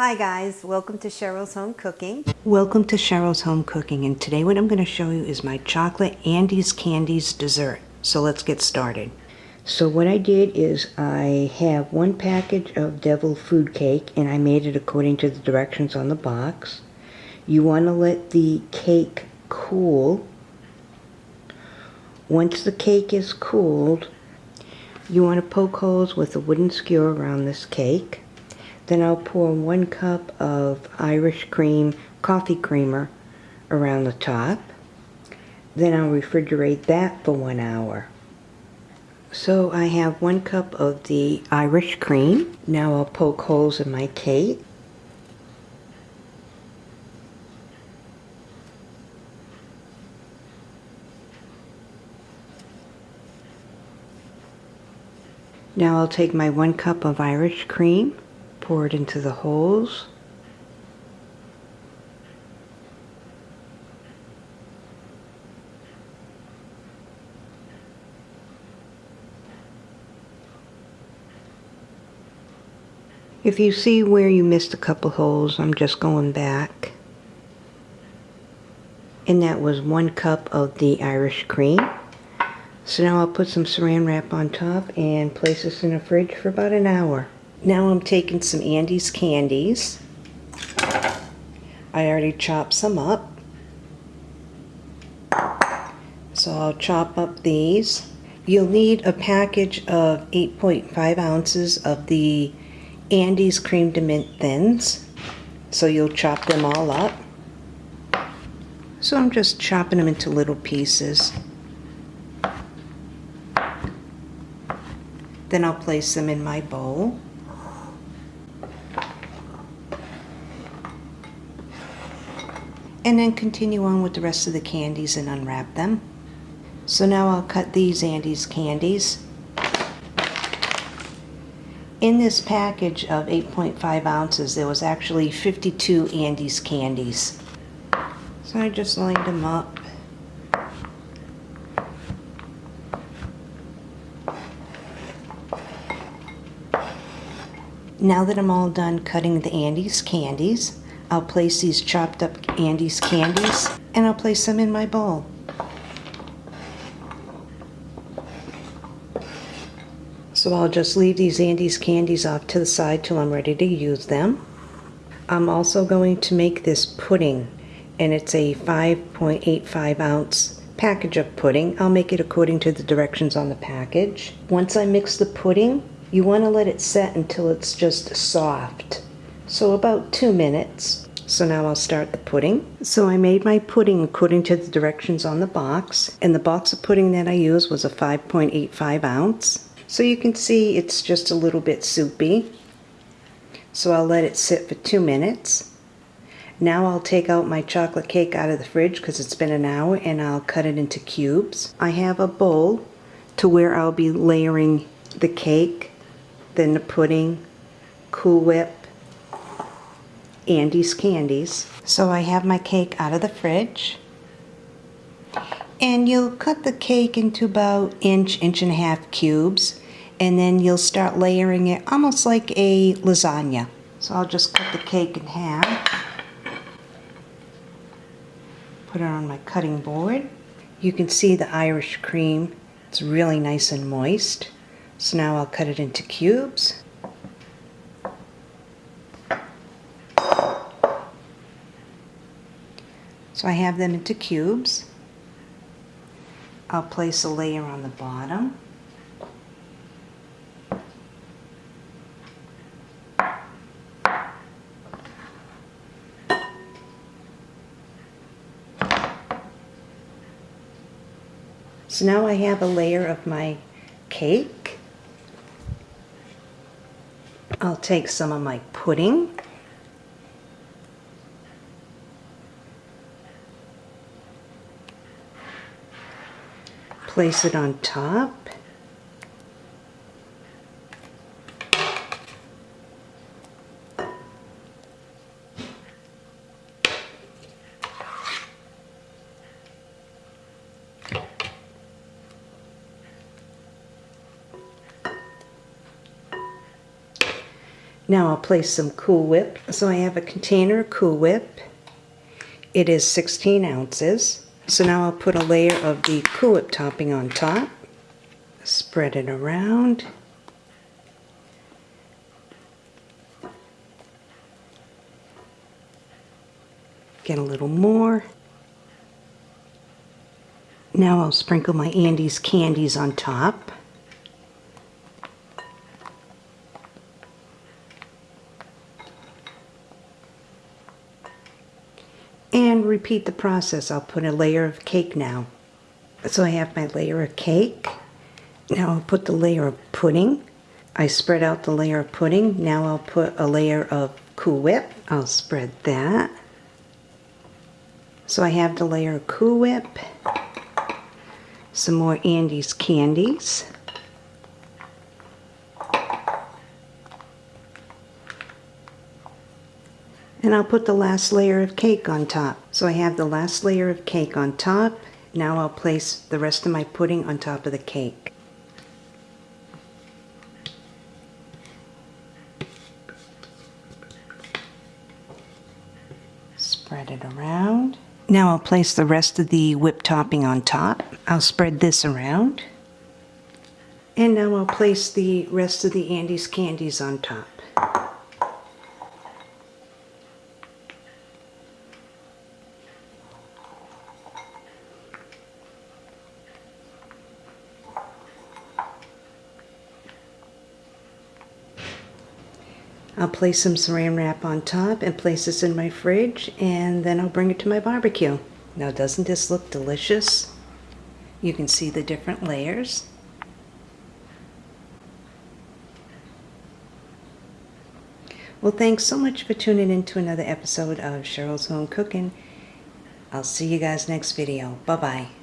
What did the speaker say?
Hi guys, welcome to Cheryl's Home Cooking. Welcome to Cheryl's Home Cooking and today what I'm going to show you is my chocolate Andes Candies dessert. So let's get started. So what I did is I have one package of Devil Food Cake and I made it according to the directions on the box. You want to let the cake cool. Once the cake is cooled, you want to poke holes with a wooden skewer around this cake. Then I'll pour one cup of Irish cream coffee creamer around the top. Then I'll refrigerate that for one hour. So I have one cup of the Irish cream. Now I'll poke holes in my cake. Now I'll take my one cup of Irish cream pour it into the holes. If you see where you missed a couple holes, I'm just going back. And that was one cup of the Irish cream. So now I'll put some saran wrap on top and place this in the fridge for about an hour. Now I'm taking some Andes candies. I already chopped some up. So I'll chop up these. You'll need a package of 8.5 ounces of the Andes Crème de Menthe Thins. So you'll chop them all up. So I'm just chopping them into little pieces. Then I'll place them in my bowl. And then continue on with the rest of the candies and unwrap them. So now I'll cut these Andes candies. In this package of 8.5 ounces, there was actually 52 Andes candies. So I just lined them up. Now that I'm all done cutting the Andes candies, I'll place these chopped up Andes candies and I'll place them in my bowl. So I'll just leave these Andes candies off to the side till I'm ready to use them. I'm also going to make this pudding and it's a 5.85 ounce package of pudding. I'll make it according to the directions on the package. Once I mix the pudding, you want to let it set until it's just soft. So about two minutes. So now I'll start the pudding. So I made my pudding according to the directions on the box. And the box of pudding that I used was a 5.85 ounce. So you can see it's just a little bit soupy. So I'll let it sit for two minutes. Now I'll take out my chocolate cake out of the fridge because it's been an hour and I'll cut it into cubes. I have a bowl to where I'll be layering the cake, then the pudding, Cool Whip, Andes Candies. So I have my cake out of the fridge. And you'll cut the cake into about inch, inch and a half cubes. And then you'll start layering it almost like a lasagna. So I'll just cut the cake in half. Put it on my cutting board. You can see the Irish cream. It's really nice and moist. So now I'll cut it into cubes. So I have them into cubes. I'll place a layer on the bottom. So now I have a layer of my cake. I'll take some of my pudding. Place it on top. Now I'll place some Cool Whip. So I have a container of Cool Whip. It is 16 ounces. So now I'll put a layer of the Cool Whip topping on top. Spread it around. Get a little more. Now I'll sprinkle my Andes candies on top. And repeat the process. I'll put a layer of cake now. So I have my layer of cake. Now I'll put the layer of pudding. I spread out the layer of pudding. Now I'll put a layer of Cool Whip. I'll spread that. So I have the layer of Cool Whip. Some more Andes candies. And I'll put the last layer of cake on top. So I have the last layer of cake on top. Now I'll place the rest of my pudding on top of the cake. Spread it around. Now I'll place the rest of the whipped topping on top. I'll spread this around. And now I'll place the rest of the Andes candies on top. I'll place some saran wrap on top and place this in my fridge and then I'll bring it to my barbecue. Now doesn't this look delicious? You can see the different layers. Well, thanks so much for tuning in to another episode of Cheryl's Home Cooking. I'll see you guys next video. Bye-bye.